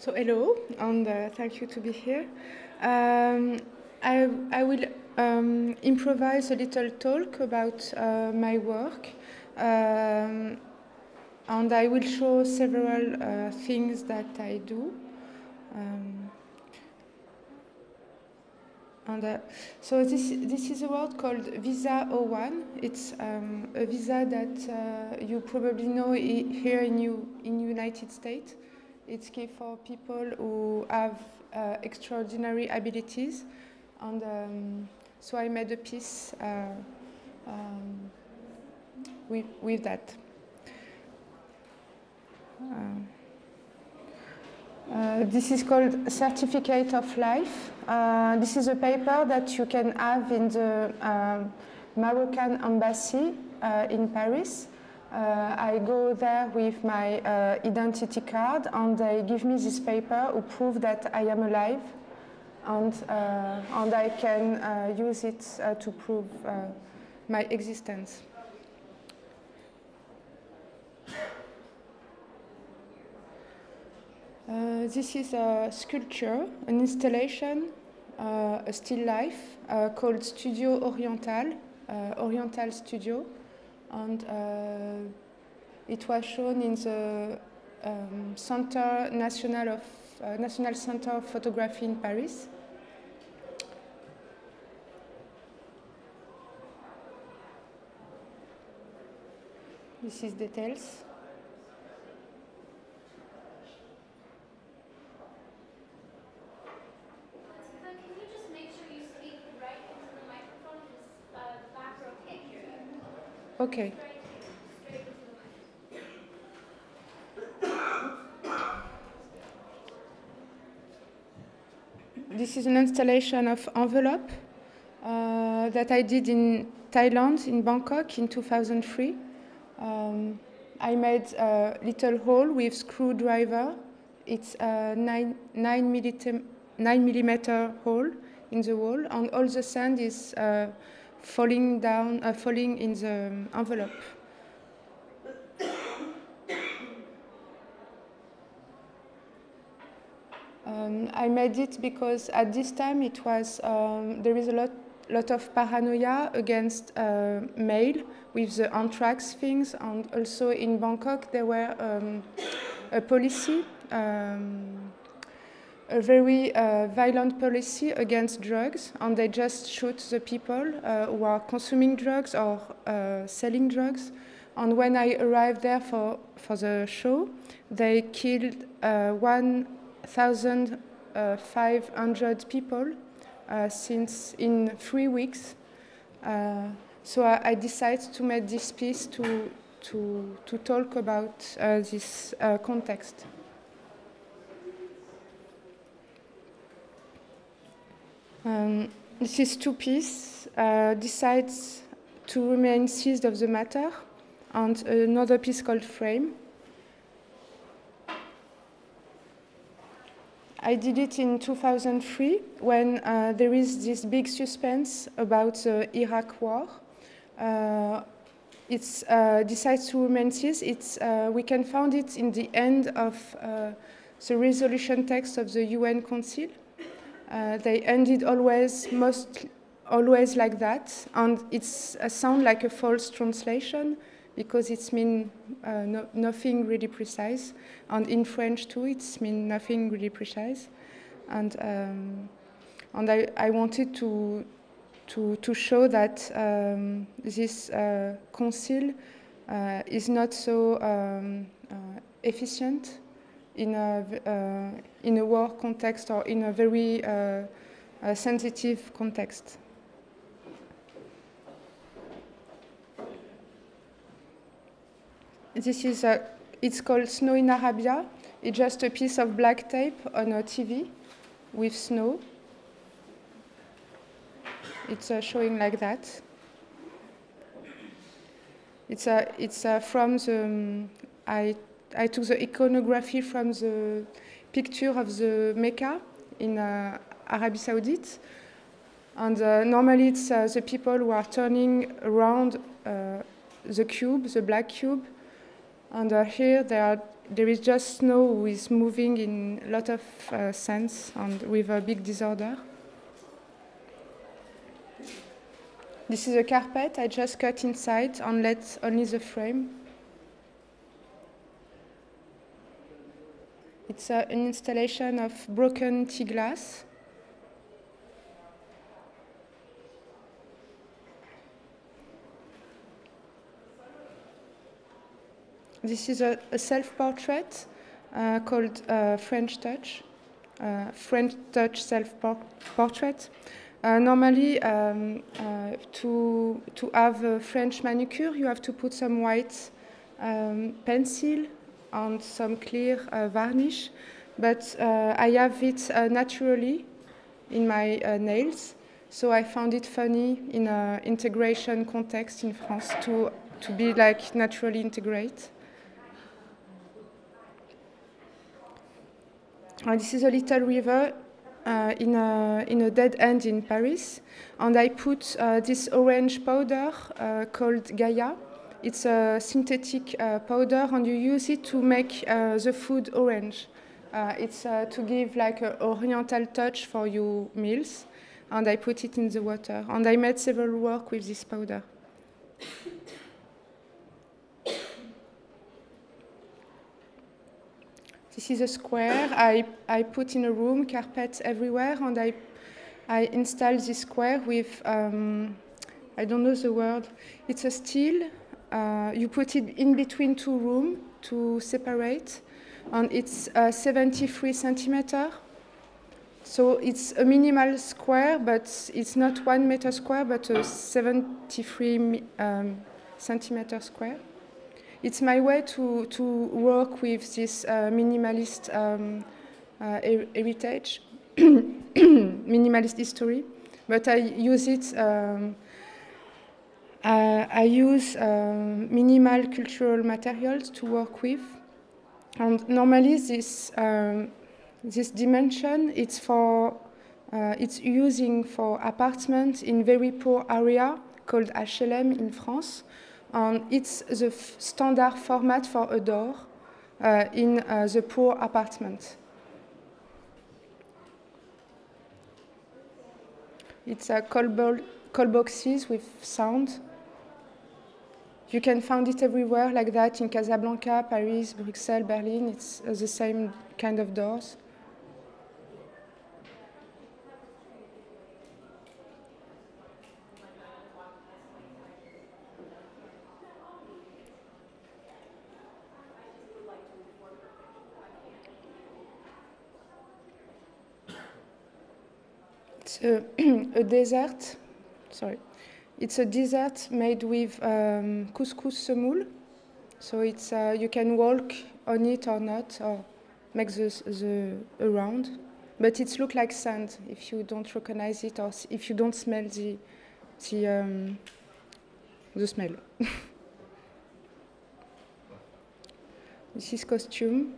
So hello, and uh, thank you to be here. Um, I, I will um, improvise a little talk about uh, my work, um, and I will show several uh, things that I do. Um, and uh, so this this is a word called Visa 01. It's um, a visa that uh, you probably know here in you in United States. It's key for people who have uh, extraordinary abilities. And um, so I made a piece uh, um, with, with that. Uh, uh, this is called Certificate of Life. Uh, this is a paper that you can have in the uh, Moroccan embassy in Paris. Uh, I go there with my uh, identity card and they give me this paper to prove that I am alive and, uh, and I can uh, use it uh, to prove uh, my existence. this is a sculpture, an installation, a still life called Studio Oriental, Oriental Studio and uh, it was shown in the um, Center National of uh, National Center of Photography in Paris. This is details. Okay. This is an installation of envelope uh, that I did in Thailand, in Bangkok, in 2003. Um, I made a little hole with screwdriver. It's a nine, nine, millimeter, nine millimeter hole in the wall, and all the sand is uh, falling down, uh, falling in the envelope. Um, I made it because at this time it was um, there is a lot lot of paranoia against uh, mail with the anthrax things, and also in Bangkok there were um, a policy um, a very uh, violent policy against drugs, and they just shoot the people uh, who are consuming drugs or uh, selling drugs. And when I arrived there for, for the show, they killed uh, 1,500 people uh, since in three weeks. Uh, so I, I, decided to make this piece to, to, to talk about this context. Um, this is two piece uh, decides to remain seized of the matter, and another piece called frame. I did it in 2003 when uh, there is this big suspense about the Iraq war. Uh, it uh, decides to remain seized. It's, uh, we can find it in the end of uh, the resolution text of the UN Council. Uh, they ended always, most always like that, and it's a sound like a false translation because it's mean uh, no, nothing really precise, and in French too, it's mean nothing really precise, and um, and I, I wanted to to to show that um, this uh, council uh, is not so um, uh, efficient in a, uh, in a war context or in a very uh, sensitive context. This is a, it's called Snow in Arabia. It's just a piece of black tape on a TV with snow. It's uh, showing like that. It's, uh, it's uh, from the, um, I I took the iconography from the picture of the Mecca in uh, Arabia Saudite. And uh, normally it's uh, the people who are turning around uh, the cube, the black cube, And uh, here there, are, there is just snow who is moving in a lot of uh, sense and with a big disorder. This is a carpet I just cut inside and let only the frame. It's uh, an installation of broken tea glass. This is a, a self-portrait uh, called uh, French Touch, uh, French Touch self-portrait. Uh, normally, um, uh, to, to have a French manicure, you have to put some white um, pencil and some clear uh, varnish, but I have it naturally in my nails, so I found it funny in an integration context in France to, to be like naturally integrate. Uh, this is a little river uh, in, a, in a dead end in Paris. And I put uh, this orange powder uh, called Gaia. It's a synthetic uh, powder, and you use it to make uh, the food orange. it's to give like an oriental touch for your meals. And I put it in the water. And I made several work with this powder. This is a square I, I put in a room, carpets everywhere, and I, I installed this square with, um, I don't know the word, it's a steel. Uh, you put it in between two rooms to separate, and it's uh, 73 centimeter. So it's a minimal square, but it's not one meter square, but a 73 um, centimeter square it's my way to, to work with this uh, minimalist um, uh, heritage, minimalist history, but I use it. Um, uh, I use um, minimal cultural materials to work with, and normally this um, this dimension it's for uh, it's using for apartments in very poor area called HLM in France and it's the standard format for a door uh, in uh, the poor apartment. It's a call, call boxes with sound. You can find it everywhere like that in Casablanca, Paris, Bruxelles, Berlin. It's uh, the same kind of doors. a, a desert, sorry, it's a dessert made with um, couscous semoule. So it's uh, you can walk on it or not, or make the, the around. But it looks like sand if you don't recognize it or if you don't smell the the um, the smell. this is costume.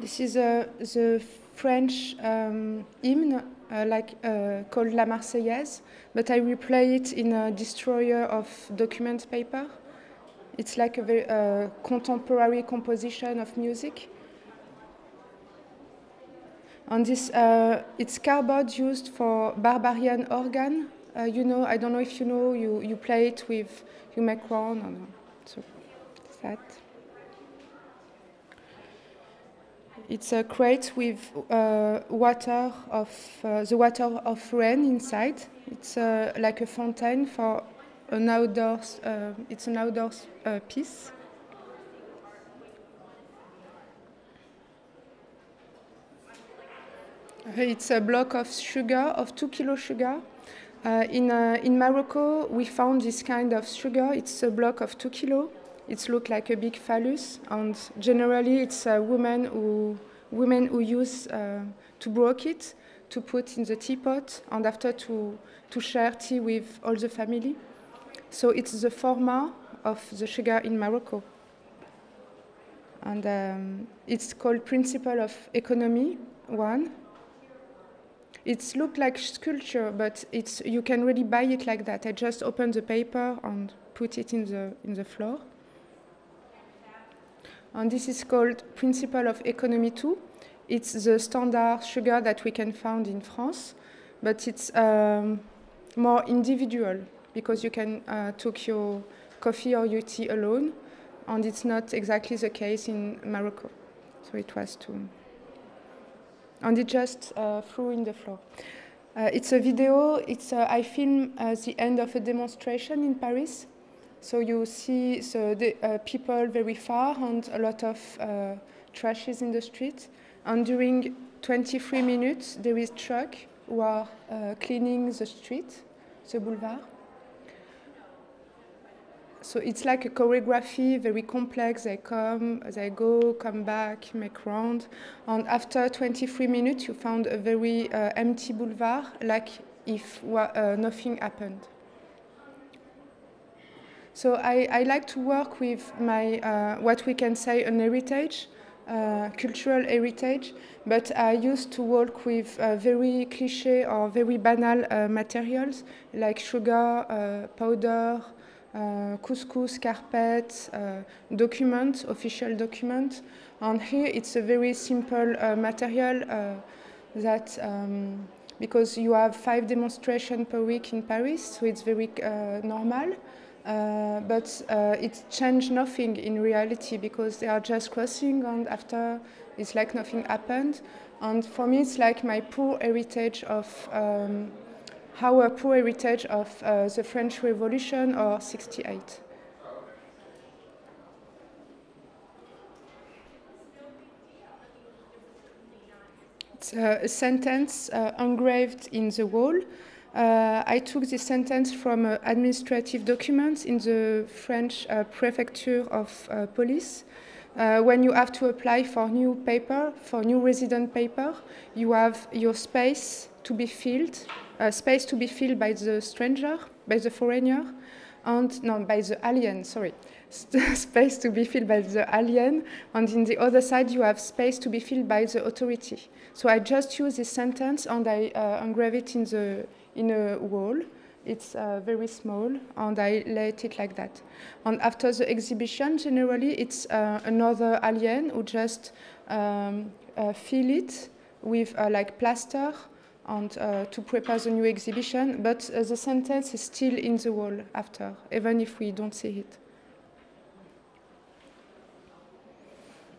This is uh, the French um, hymn, uh, like uh, called La Marseillaise, but I replay it in a destroyer of document paper. It's like a very uh, contemporary composition of music. And this, uh, it's cardboard used for barbarian organ. Uh, you know, I don't know if you know, you, you play it with, you make one, so that. It's a crate with uh, water of uh, the water of rain inside. It's uh, like a fountain for an outdoors. Uh, it's an outdoors uh, piece. It's a block of sugar, of two kilo sugar. Uh, in, in Morocco, we found this kind of sugar. It's a block of two kilo it looks like a big phallus, and generally it's a woman who women who use uh, to broke it to put in the teapot and after to to share tea with all the family. So it's the format of the sugar in Morocco, and um, it's called principle of economy one. It looked like sculpture, but it's you can really buy it like that. I just open the paper and put it in the in the floor. And this is called Principle of Economy 2. It's the standard sugar that we can find in France, but it's um, more individual because you can uh, take your coffee or your tea alone, and it's not exactly the case in Morocco. So it was too. And it just uh, threw in the floor. Uh, it's a video. It's uh, I film uh, the end of a demonstration in Paris. So you see so the uh, people very far and a lot of uh, trashes in the street. And during 23 minutes, there is truck who are cleaning the street, the boulevard so it's like a choreography, very complex. They come, they go, come back, make round. And after 23 minutes, you found a very uh, empty boulevard, like if uh, nothing happened. So I, I, like to work with my, uh, what we can say, an heritage, uh, cultural heritage, but I used to work with uh, very cliche or very banal uh, materials like sugar, powder, uh, couscous, carpet, uh, document, official document. And here it's a very simple uh, material that um, because you have five demonstrations per week in Paris, so it's very normal. Uh, but uh, it changed nothing in reality because they are just crossing and after it's like nothing happened. And for me, it's like my poor heritage of um, our poor heritage of uh, the French Revolution or 68. It's a sentence uh, engraved in the wall. Uh, I took this sentence from uh, administrative documents in the French uh, prefecture of police. when you have to apply for new paper, for new resident paper, you have your space to be filled uh, space to be filled by the stranger, by the foreigner, and no, by the alien, sorry. space to be filled by the alien, and in the other side you have space to be filled by the authority. So I just use this sentence and I uh, engrave it in, the, in a wall. It's uh, very small, and I let it like that. And after the exhibition, generally, it's uh, another alien who just um, uh, fill it with uh, like plaster and uh, to prepare the new exhibition, but uh, the sentence is still in the wall after, even if we don't see it.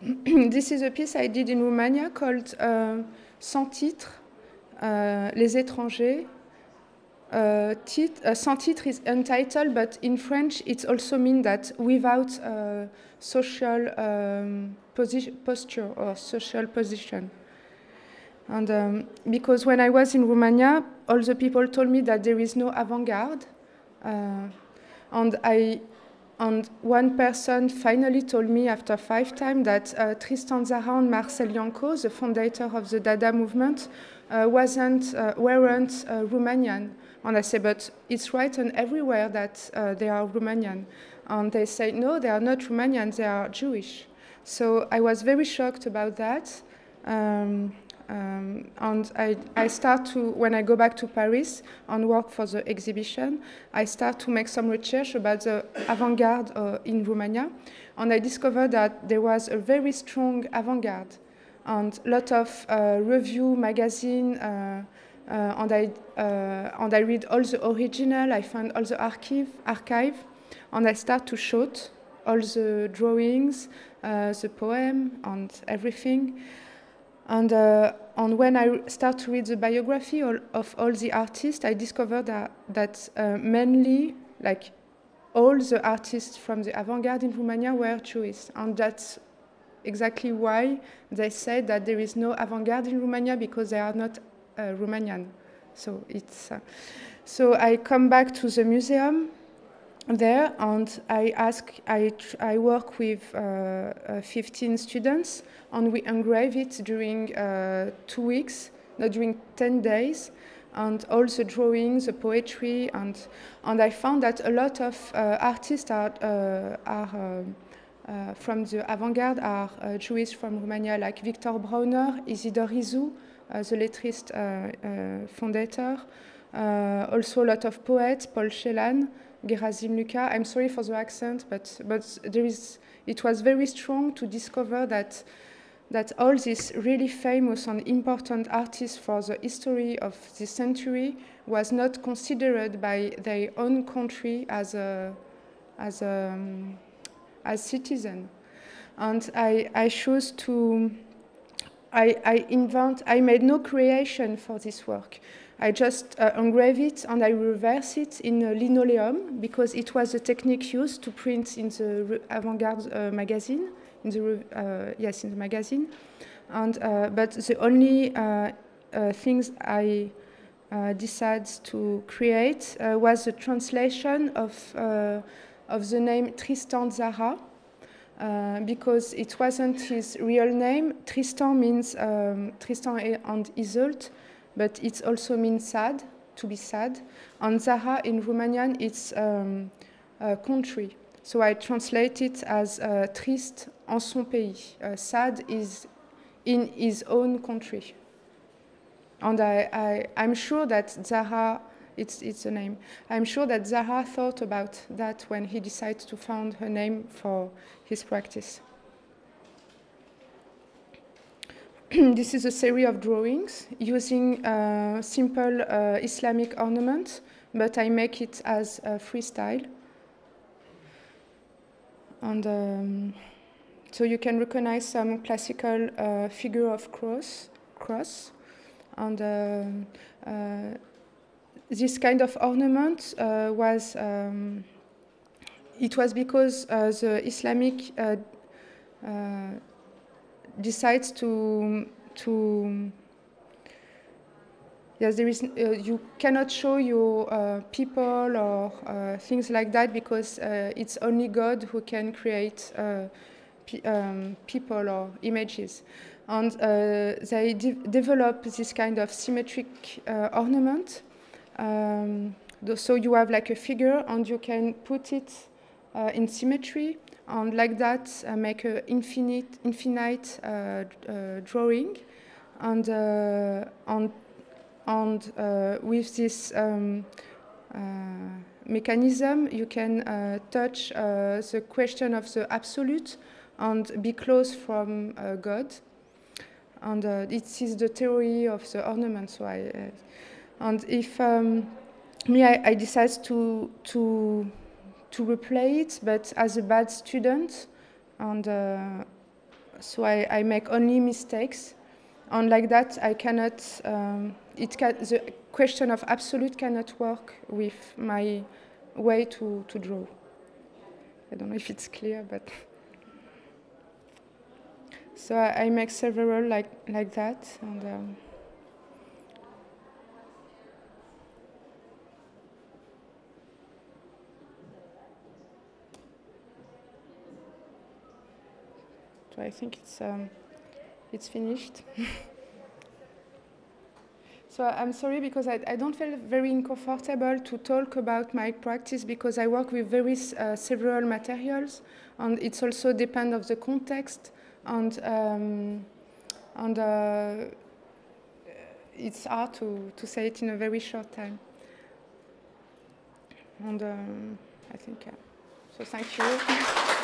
this is a piece I did in Romania called uh, Sans titre, uh, Les étrangers. Uh, tit uh, sans titre is untitled, but in French it also means that without social um, posture or social position. And um, because when I was in Romania, all the people told me that there is no avant-garde. Uh, and I, and one person finally told me after five times that uh, Tristan Tzara and Marcel Iancu, the founder of the Dada movement, uh, wasn't, uh, weren't uh, Romanian. And I said, but it's written everywhere that uh, they are Romanian. And they say, no, they are not Romanian, they are Jewish. So I was very shocked about that. Um, um, and I, I start to, when I go back to Paris and work for the exhibition, I start to make some research about the avant-garde uh, in Romania. And I discovered that there was a very strong avant-garde and a lot of uh, review magazine uh, uh and, I, uh, and I read all the original, I find all the archive, archive and I start to shoot all the drawings, uh, the poem and everything. And, uh, and when I start to read the biography of all the artists, I discovered that, that uh, mainly, like, all the artists from the avant-garde in Romania were Jewish. And that's exactly why they said that there is no avant-garde in Romania because they are not uh, Romanian. So it's uh, so I come back to the museum there and I ask I, I work with uh, uh, 15 students and we engrave it during uh, two weeks, not during 10 days, and all the drawings, the poetry, and, and I found that a lot of uh, artists are, uh, are uh, from the avant-garde are Jewish from Romania, like Victor Brauner, Isidore Isou, uh, the lettrist fondator. also a lot of poets, Paul Celan, Gerasim Luca. I'm sorry for the accent, but, but there is, it was very strong to discover that that all these really famous and important artists for the history of this century was not considered by their own country as a as a as citizen and I, I chose to I, I invent I made no creation for this work I just uh, engrave it and I reverse it in linoleum because it was a technique used to print in the avant-garde uh, magazine in the uh, yes in the magazine, and uh, but the only uh, things I decided to create was a translation of of the name Tristan Tzara. Uh, because it wasn't his real name. Tristan means um, Tristan and Iseult, but it also means sad, to be sad. And Tzara in Romanian, it's um, a country. So I translate it as uh, triste en son pays. Uh, sad is in his own country. And I, I, am sure that Tzara, it's, it's a name, I'm sure that Tzara thought about that when he decided to found her name for his practice. this is a series of drawings using uh, simple uh, Islamic ornaments, but I make it as a freestyle. And um, so you can recognize some classical uh, figure of cross, cross. And uh, uh, this kind of ornament uh, was, um, it was because the Islamic decides to, to Yes, there is, uh, you cannot show your uh, people or uh, things like that because uh, it's only God who can create uh, um, people or images. And uh, they de develop this kind of symmetric ornament. Um, so you have like a figure and you can put it in symmetry and like that I make an infinite, infinite drawing. And, and and uh, with this um, uh, mechanism, you can uh, touch the question of the absolute and be close from God. And it is the theory of the ornament. So I, and if um, me, I, I decide to to to replay it, but as a bad student, and uh, so I, I, make only mistakes, and like that I cannot um, it can, the question of absolute cannot work with my way to, to draw. I don't know if it's clear, but so I, I make several like like that, and um, so I think it's um, it's finished. So I'm sorry because I, I, don't feel very uncomfortable to talk about my practice because I work with very uh, several materials and it's also depend of the context and um, and uh, it's hard to, to say it in a very short time. And um, I think, uh, so thank you.